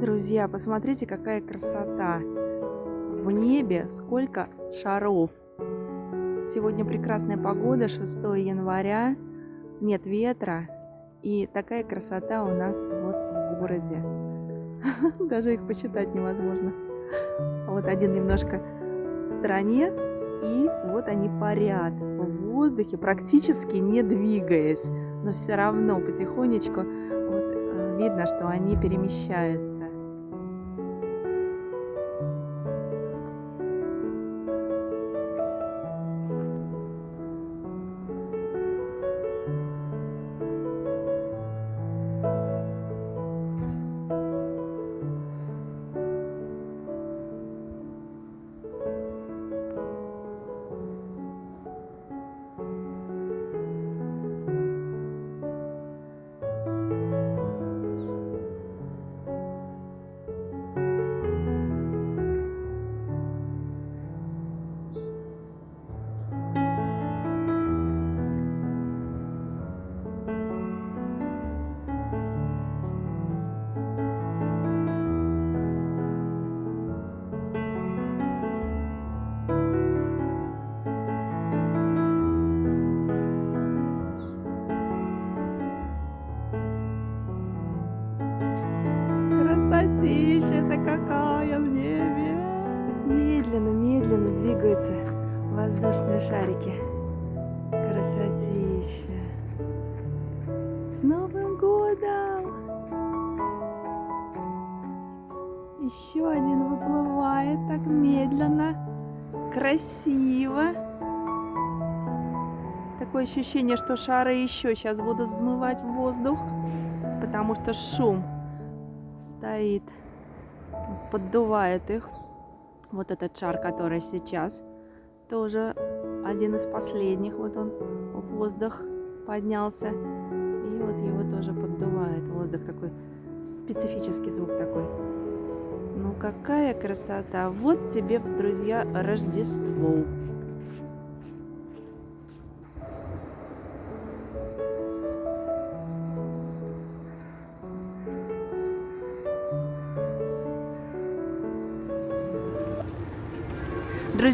Друзья, посмотрите, какая красота! В небе сколько шаров! Сегодня прекрасная погода, 6 января, нет ветра, и такая красота у нас вот в городе. Даже их посчитать невозможно. Вот один немножко в стороне, и вот они парят в воздухе, практически не двигаясь, но все равно потихонечку вот, э, видно, что они перемещаются. Красотища-то какая в небе! Медленно, медленно двигаются воздушные шарики. Красотища! С Новым годом! Еще один выплывает так медленно, красиво. Такое ощущение, что шары еще сейчас будут взмывать в воздух, потому что шум стоит, поддувает их. Вот этот шар, который сейчас, тоже один из последних. Вот он в воздух поднялся. И вот его тоже поддувает. Воздух такой, специфический звук такой. Ну какая красота! Вот тебе, друзья, Рождество.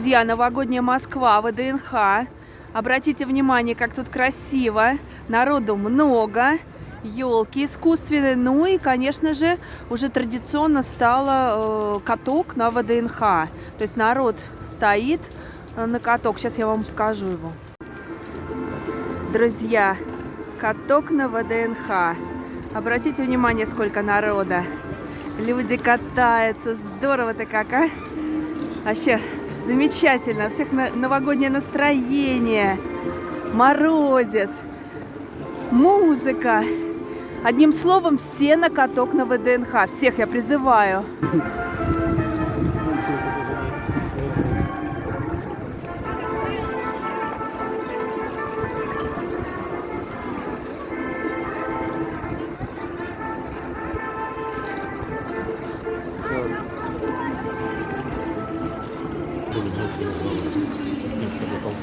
Друзья, новогодняя Москва, ВДНХ. Обратите внимание, как тут красиво. Народу много. Елки искусственные. Ну и, конечно же, уже традиционно стало э, каток на ВДНХ. То есть народ стоит э, на каток. Сейчас я вам покажу его. Друзья, каток на ВДНХ. Обратите внимание, сколько народа. Люди катаются. Здорово-то как, а? Вообще, Замечательно. У всех новогоднее настроение. Морозец. Музыка. Одним словом, все на каток на ВДНХ. Всех я призываю.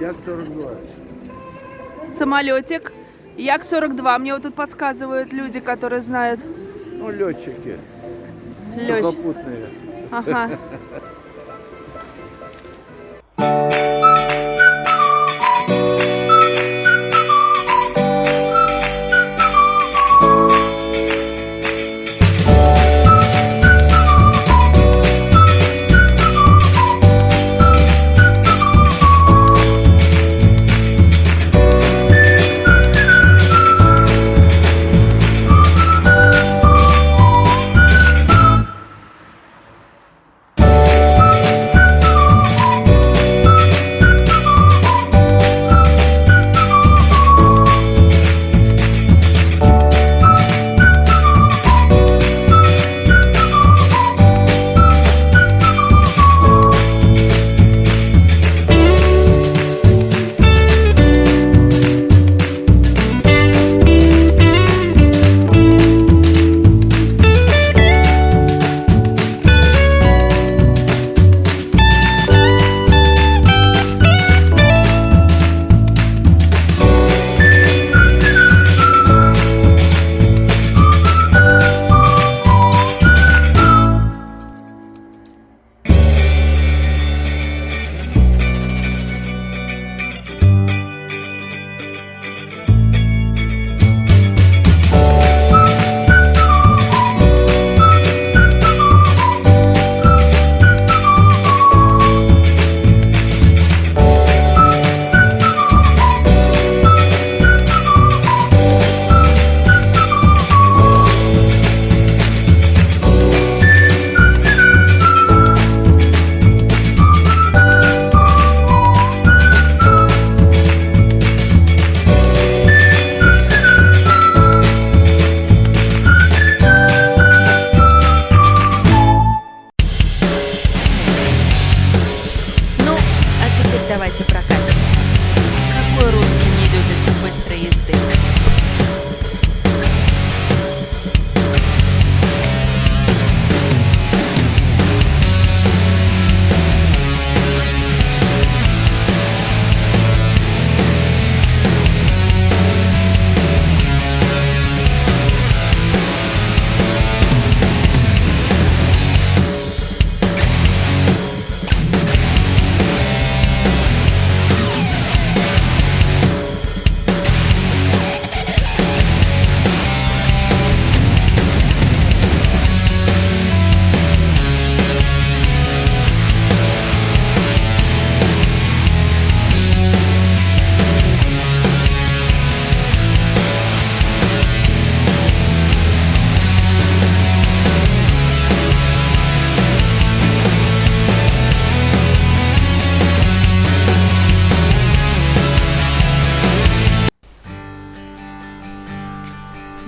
Як-42. Самолетик. Як-42. Мне вот тут подсказывают люди, которые знают. Ну, летчики. Попутные. Ага.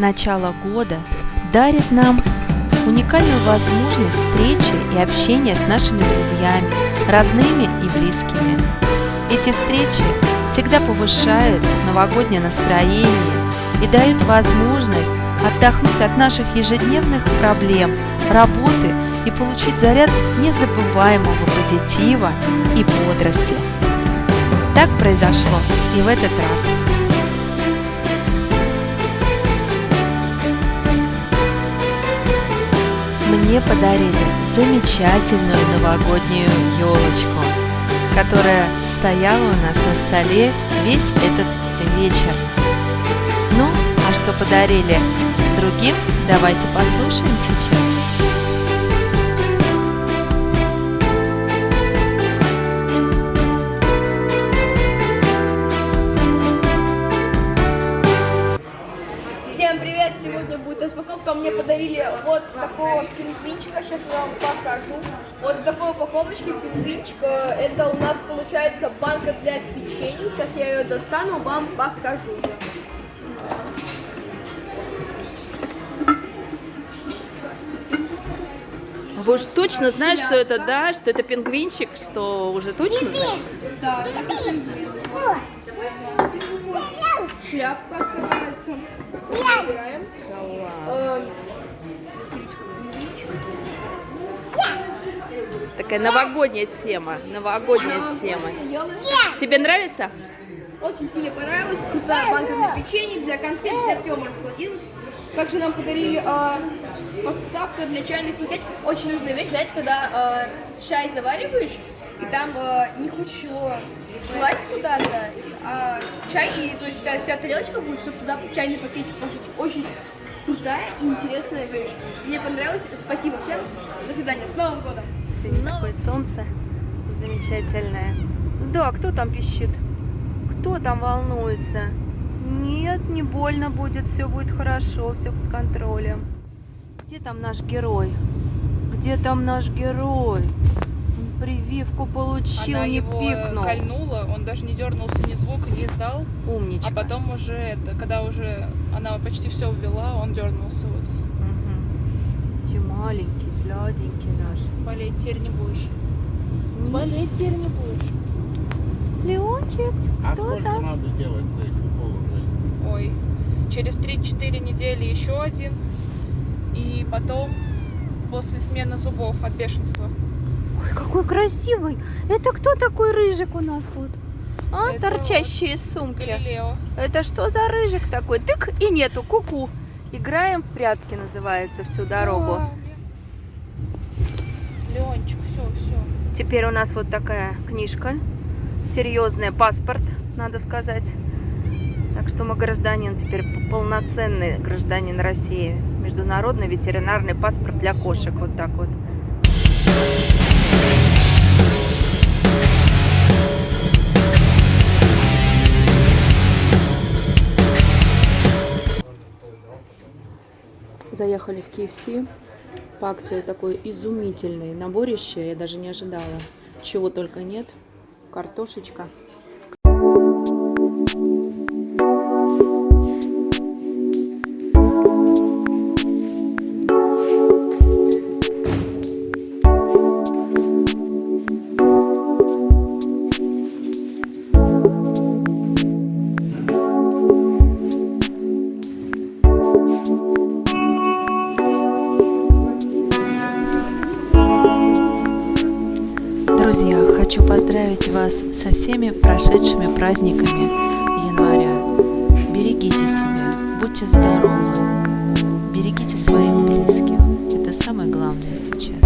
Начало года дарит нам уникальную возможность встречи и общения с нашими друзьями, родными и близкими. Эти встречи всегда повышают новогоднее настроение и дают возможность отдохнуть от наших ежедневных проблем, работы и получить заряд незабываемого позитива и бодрости. Так произошло и в этот раз. Мне подарили замечательную новогоднюю елочку, которая стояла у нас на столе весь этот вечер. Ну, а что подарили другим, давайте послушаем сейчас. Вот такого пингвинчика. Сейчас я вам покажу. Вот в такой упаковочке пингвинчик. Это у нас получается банка для печенья. Сейчас я ее достану, вам покажу ее. Вы уж точно знаете, что это, да, что это пингвинчик, что уже точно? Да, это пингвин. Шляпка открывается. Убираем. Такая новогодняя тема. Новогодняя тема. Тебе нравится? Очень сильно понравилось. Крутая банка для печенья, для конфет, для всего можно складировать. Также нам подарили э, подставка для чайных пакетиков. Очень нужная вещь, знаете, когда э, чай завариваешь, и там э, не хочешь его класть куда-то, а чай, и то есть вся тарелочка будет, чтобы туда чайный пакетик положить. Очень крутая и интересная вещь. Мне понравилось. Спасибо всем. До свидания. С Новым годом! Сегодня такое солнце замечательное. Да, кто там пищит? Кто там волнуется? Нет, не больно будет, все будет хорошо, все под контролем. Где там наш герой? Где там наш герой? Прививку получил, Она не его пикнул. кольнула, он даже не дернулся, ни звука не издал. Умничка. А потом уже, это, когда уже она почти все ввела, он дернулся. Вот. Угу. маленький, сладенький наш. Болеть теперь не будешь. Не. Болеть теперь не будешь. Леончик, А кто сколько там? надо делать этих уколов? Ой. Через 3-4 недели еще один. И потом после смены зубов от бешенства. Ой, какой красивый. Это кто такой рыжик у нас тут? А, Это торчащие из сумки. Галилео. Это что за рыжик такой? Тык и нету, куку. -ку. Играем в прятки называется всю дорогу. Ой. Леончик, все, все. Теперь у нас вот такая книжка. Серьезный паспорт, надо сказать. Так что мы гражданин теперь полноценный гражданин России. Международный ветеринарный паспорт для кошек. Вот так вот. Заехали в KFC. По акции такой изумительный наборище. Я даже не ожидала. Чего только нет. Картошечка. Вас со всеми прошедшими праздниками января. Берегите себя, будьте здоровы, берегите своих близких. Это самое главное сейчас.